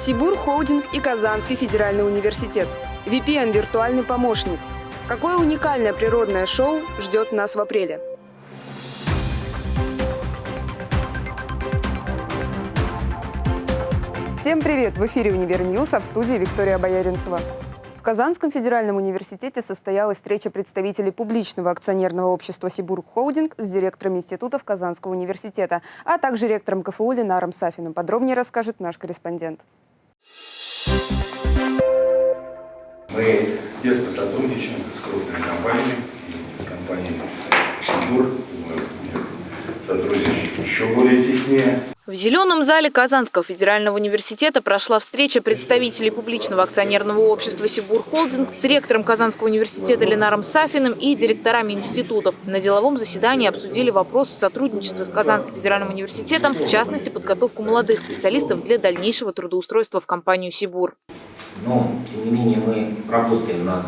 Сибур Холдинг и Казанский федеральный университет. VPN – виртуальный помощник. Какое уникальное природное шоу ждет нас в апреле? Всем привет! В эфире «Univer News», а в студии Виктория Бояринцева. В Казанском федеральном университете состоялась встреча представителей публичного акционерного общества «Сибур Холдинг» с директором институтов Казанского университета, а также ректором КФУ Ленаром Сафиным. Подробнее расскажет наш корреспондент. Мы тесно сотрудничаем с крупными компаниями, с компанией будем сотрудничать еще более теснее. В Зеленом зале Казанского федерального университета прошла встреча представителей публичного акционерного общества «Сибур Холдинг» с ректором Казанского университета Ленаром Сафиным и директорами институтов. На деловом заседании обсудили вопросы сотрудничества с Казанским федеральным университетом, в частности, подготовку молодых специалистов для дальнейшего трудоустройства в компанию «Сибур». Но, тем не менее, мы работаем над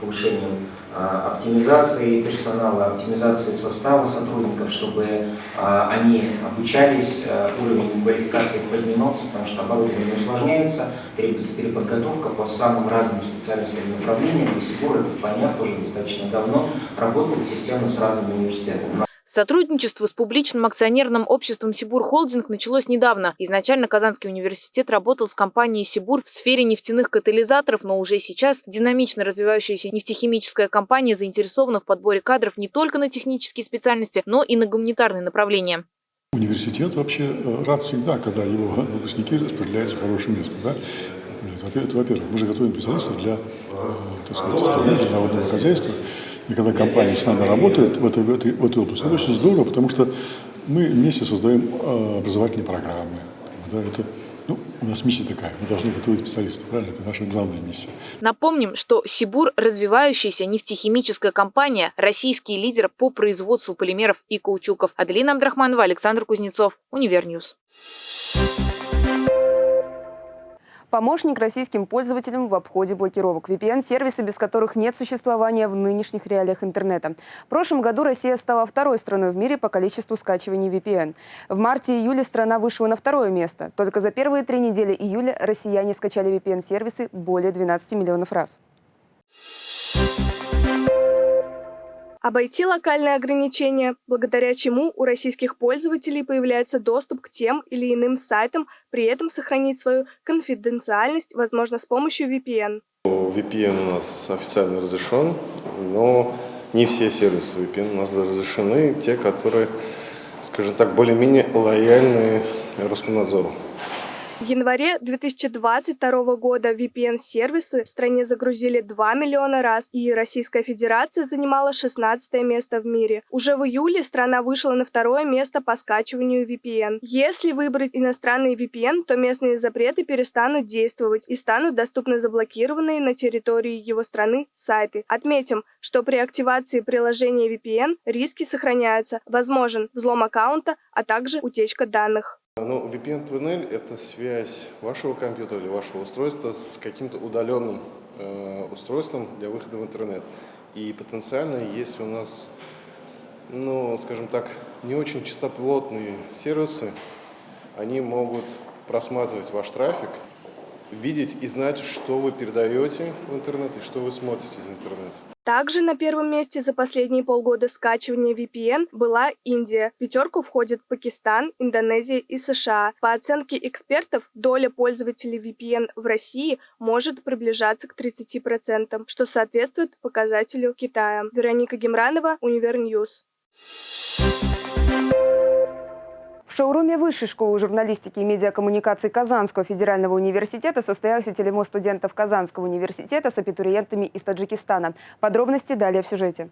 повышением а, оптимизации персонала, оптимизации состава сотрудников, чтобы а, они обучались, а, уровень квалификации поднимался, потому что оборудование усложняется, требуется переподготовка по самым разным специальностям и направлениям. И Сибур, это поняв уже достаточно давно, работает системно с разными университетами. Сотрудничество с публичным акционерным обществом «Сибур Холдинг» началось недавно. Изначально Казанский университет работал с компанией «Сибур» в сфере нефтяных катализаторов, но уже сейчас динамично развивающаяся нефтехимическая компания заинтересована в подборе кадров не только на технические специальности, но и на гуманитарные направления. Университет вообще э, рад всегда, когда его выпускники распределяются в хорошее место. Да? Это, во-первых, мы же готовим специалистов для, э, так сказать, для народного хозяйства. И когда компания с нами работает в этой, в этой, в этой области, это очень здорово, потому что мы вместе создаем э, образовательные программы. Да, это, ну, у нас миссия такая, мы должны готовить специалистов, правильно? Это наша главная миссия. Напомним, что Сибур – развивающаяся нефтехимическая компания, российский лидер по производству полимеров и каучуков. Аделина Абдрахманова, Александр Кузнецов, Univer News. Помощник российским пользователям в обходе блокировок. VPN-сервисы, без которых нет существования в нынешних реалиях интернета. В прошлом году Россия стала второй страной в мире по количеству скачиваний VPN. В марте-июле страна вышла на второе место. Только за первые три недели июля россияне скачали VPN-сервисы более 12 миллионов раз. Обойти локальные ограничения, благодаря чему у российских пользователей появляется доступ к тем или иным сайтам, при этом сохранить свою конфиденциальность, возможно, с помощью VPN. VPN у нас официально разрешен, но не все сервисы VPN у нас разрешены, те, которые, скажем так, более-менее лояльны Роскомнадзору. В январе 2022 года VPN-сервисы в стране загрузили 2 миллиона раз, и Российская Федерация занимала 16 место в мире. Уже в июле страна вышла на второе место по скачиванию VPN. Если выбрать иностранный VPN, то местные запреты перестанут действовать и станут доступны заблокированные на территории его страны сайты. Отметим, что при активации приложения VPN риски сохраняются. Возможен взлом аккаунта, а также утечка данных. Ну, VPN-туннель – это связь вашего компьютера или вашего устройства с каким-то удаленным э, устройством для выхода в интернет. И потенциально, если у нас, ну, скажем так, не очень чистоплотные сервисы, они могут просматривать ваш трафик, видеть и знать, что вы передаете в интернет и что вы смотрите из интернета. Также на первом месте за последние полгода скачивания VPN была Индия. В пятерку входят Пакистан, Индонезия и США. По оценке экспертов, доля пользователей VPN в России может приближаться к 30%, что соответствует показателю Китая. Вероника Гемранова, Univer News. В шоуруме Высшей школы журналистики и медиакоммуникаций Казанского федерального университета состоялся телемост студентов Казанского университета с абитуриентами из Таджикистана. Подробности далее в сюжете.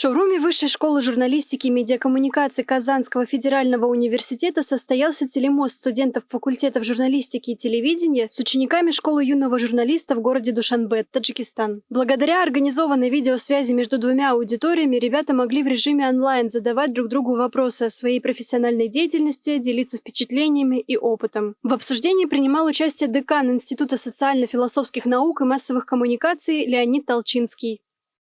Шоуруме Высшей школы журналистики и медиакоммуникации Казанского федерального университета состоялся телемост студентов факультетов журналистики и телевидения с учениками школы юного журналиста в городе Душанбе, Таджикистан. Благодаря организованной видеосвязи между двумя аудиториями ребята могли в режиме онлайн задавать друг другу вопросы о своей профессиональной деятельности, делиться впечатлениями и опытом. В обсуждении принимал участие декан Института социально-философских наук и массовых коммуникаций Леонид Толчинский.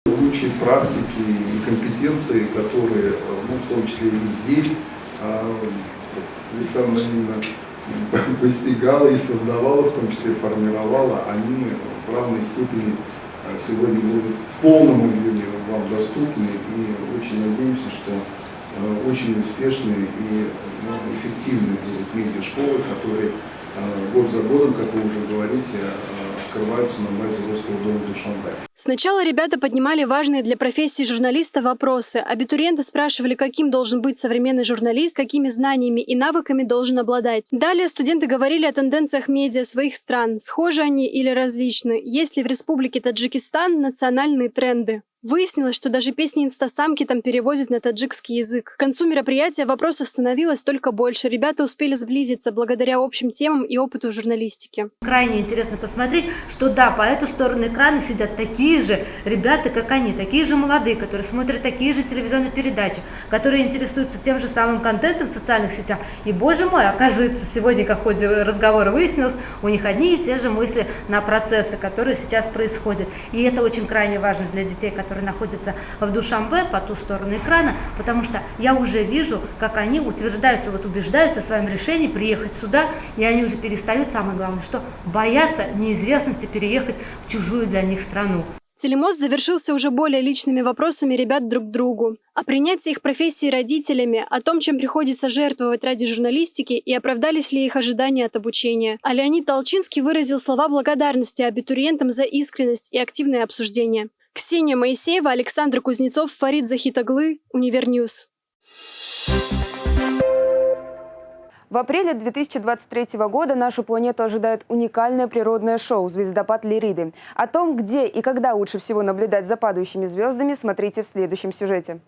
Лучшие практики и компетенции, которые, ну, в том числе и здесь, а, Лиса Наильевна постигала и создавала, в том числе формировала, они в равной степени а, сегодня будут в полном объеме вам доступны. И очень надеемся, что а, очень успешные и ну, эффективные будут медиа-школы, которые год за годом, как вы уже говорите, открываются на базе Русского дома Душанбе. Сначала ребята поднимали важные для профессии журналиста вопросы. Абитуриенты спрашивали, каким должен быть современный журналист, какими знаниями и навыками должен обладать. Далее студенты говорили о тенденциях медиа своих стран, схожи они или различны, есть ли в республике Таджикистан национальные тренды. Выяснилось, что даже песни инстасамки там переводят на таджикский язык. К концу мероприятия вопросов становилось только больше. Ребята успели сблизиться благодаря общим темам и опыту в журналистике. Крайне интересно посмотреть, что да, по эту сторону экрана сидят такие же ребята, как они, такие же молодые, которые смотрят такие же телевизионные передачи, которые интересуются тем же самым контентом в социальных сетях. И, боже мой, оказывается, сегодня, как в ходе разговора выяснилось, у них одни и те же мысли на процессы, которые сейчас происходят. И это очень крайне важно для детей, которые который находится в Душамбе по ту сторону экрана, потому что я уже вижу, как они утверждаются, вот убеждаются в своем решении приехать сюда, и они уже перестают, самое главное, что боятся неизвестности переехать в чужую для них страну. Телемост завершился уже более личными вопросами ребят друг к другу. О принятии их профессии родителями, о том, чем приходится жертвовать ради журналистики и оправдались ли их ожидания от обучения. А Леонид Толчинский выразил слова благодарности абитуриентам за искренность и активное обсуждение. Ксения Моисеева, Александр Кузнецов, Фарид Захитаглы, Univer News. В апреле 2023 года нашу планету ожидает уникальное природное шоу «Звездопад Лириды». О том, где и когда лучше всего наблюдать за падающими звездами, смотрите в следующем сюжете.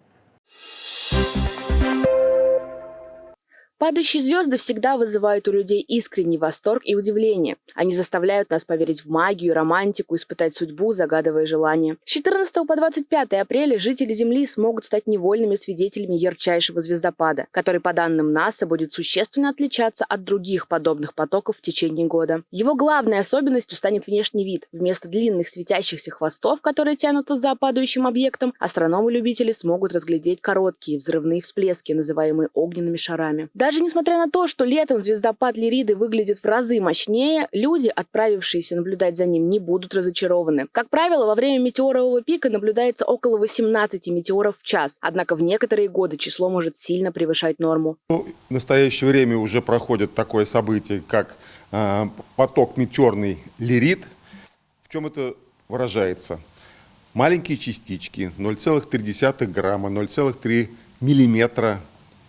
Падающие звезды всегда вызывают у людей искренний восторг и удивление. Они заставляют нас поверить в магию, романтику, испытать судьбу, загадывая желания. С 14 по 25 апреля жители Земли смогут стать невольными свидетелями ярчайшего звездопада, который, по данным НАСА, будет существенно отличаться от других подобных потоков в течение года. Его главной особенностью станет внешний вид. Вместо длинных светящихся хвостов, которые тянутся за падающим объектом, астрономы-любители смогут разглядеть короткие взрывные всплески, называемые огненными шарами. Даже несмотря на то, что летом звездопад Лириды выглядит в разы мощнее, люди, отправившиеся наблюдать за ним, не будут разочарованы. Как правило, во время метеорового пика наблюдается около 18 метеоров в час, однако в некоторые годы число может сильно превышать норму. Ну, в настоящее время уже проходит такое событие, как э, поток метеорный Лирид. В чем это выражается? Маленькие частички 0,3 грамма, 0,3 миллиметра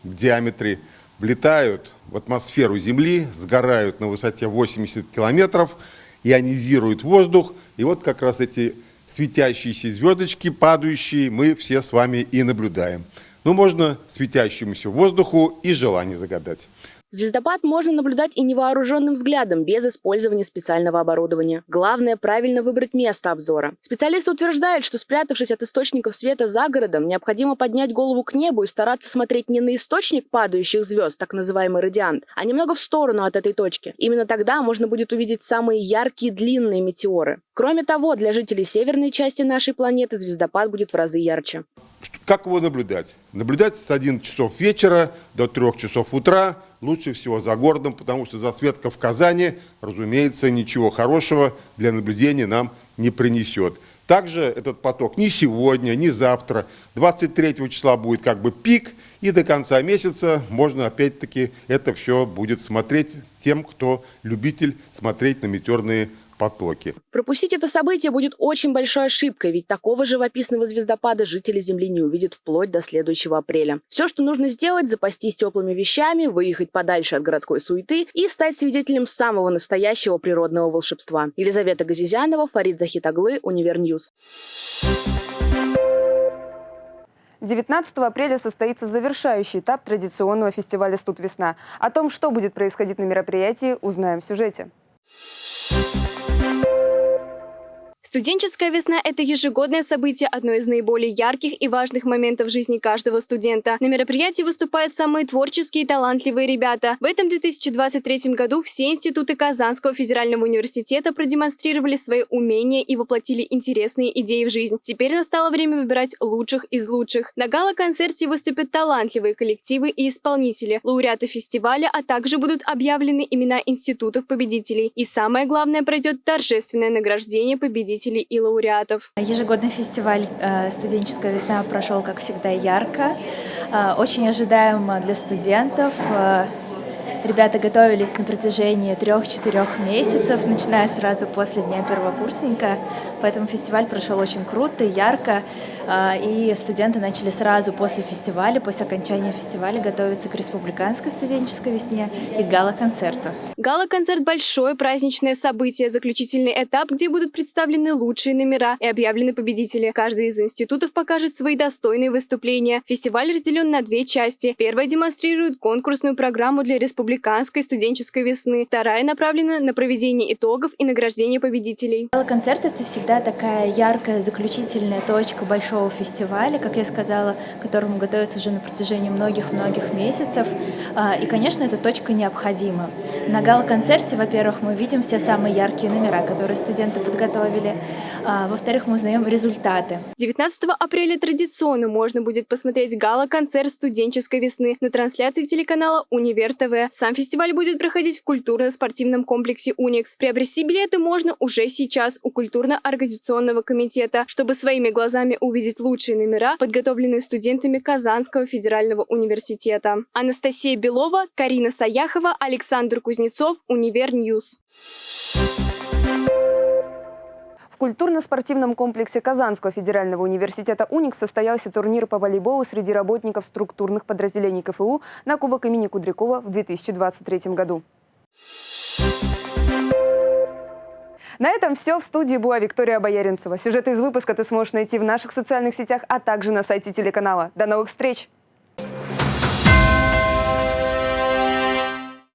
в диаметре – влетают в атмосферу Земли, сгорают на высоте 80 километров, ионизируют воздух. И вот как раз эти светящиеся звездочки, падающие, мы все с вами и наблюдаем. Ну, можно светящемуся воздуху и желание загадать. Звездопад можно наблюдать и невооруженным взглядом, без использования специального оборудования. Главное – правильно выбрать место обзора. Специалисты утверждают, что спрятавшись от источников света за городом, необходимо поднять голову к небу и стараться смотреть не на источник падающих звезд, так называемый радиант, а немного в сторону от этой точки. Именно тогда можно будет увидеть самые яркие длинные метеоры. Кроме того, для жителей северной части нашей планеты звездопад будет в разы ярче. Как его наблюдать? Наблюдать с 11 часов вечера до 3 часов утра, лучше всего за городом, потому что засветка в Казани, разумеется, ничего хорошего для наблюдения нам не принесет. Также этот поток ни сегодня, ни завтра. 23 числа будет как бы пик, и до конца месяца можно опять-таки это все будет смотреть тем, кто любитель смотреть на метеорные потоки. Пропустить это событие будет очень большой ошибкой, ведь такого живописного звездопада жители Земли не увидят вплоть до следующего апреля. Все, что нужно сделать, запастись теплыми вещами, выехать подальше от городской суеты и стать свидетелем самого настоящего природного волшебства. Елизавета Газизянова, Фарид Захитаглы, Univer News. 19 апреля состоится завершающий этап традиционного фестиваля «Студвесна». О том, что будет происходить на мероприятии, узнаем в сюжете. Студенческая весна – это ежегодное событие, одно из наиболее ярких и важных моментов жизни каждого студента. На мероприятии выступают самые творческие и талантливые ребята. В этом 2023 году все институты Казанского федерального университета продемонстрировали свои умения и воплотили интересные идеи в жизнь. Теперь настало время выбирать лучших из лучших. На гала-концерте выступят талантливые коллективы и исполнители, лауреаты фестиваля, а также будут объявлены имена институтов-победителей. И самое главное, пройдет торжественное награждение победителей и лауреатов. Ежегодный фестиваль э, «Студенческая весна» прошел, как всегда, ярко. Э, очень ожидаемо для студентов. Э, ребята готовились на протяжении трех-четырех месяцев, начиная сразу после дня первокурсника. Поэтому фестиваль прошел очень круто, ярко. И студенты начали сразу после фестиваля, после окончания фестиваля готовиться к республиканской студенческой весне и гала-концерту. Гала-концерт – большое праздничное событие, заключительный этап, где будут представлены лучшие номера и объявлены победители. Каждый из институтов покажет свои достойные выступления. Фестиваль разделен на две части. Первая демонстрирует конкурсную программу для республиканской студенческой весны. Вторая направлена на проведение итогов и награждение победителей. Гала-концерт – это всегда такая яркая заключительная точка большого фестиваля, как я сказала, которому готовятся уже на протяжении многих-многих месяцев. И, конечно, эта точка необходима. На гала-концерте, во-первых, мы видим все самые яркие номера, которые студенты подготовили. Во-вторых, мы узнаем результаты. 19 апреля традиционно можно будет посмотреть гала-концерт студенческой весны на трансляции телеканала «Универ ТВ». Сам фестиваль будет проходить в культурно-спортивном комплексе «Уникс». Приобрести билеты можно уже сейчас у культурно-организационного комитета, чтобы своими глазами увидеть лучшие номера, подготовленные студентами Казанского федерального университета. Анастасия Белова, Карина Саяхова, Александр Кузнецов, Univer News. В культурно-спортивном комплексе Казанского федерального университета «Уникс» состоялся турнир по волейболу среди работников структурных подразделений КФУ на Кубок имени Кудрякова в 2023 году. На этом все. В студии была Виктория Бояринцева. Сюжеты из выпуска ты сможешь найти в наших социальных сетях, а также на сайте телеканала. До новых встреч!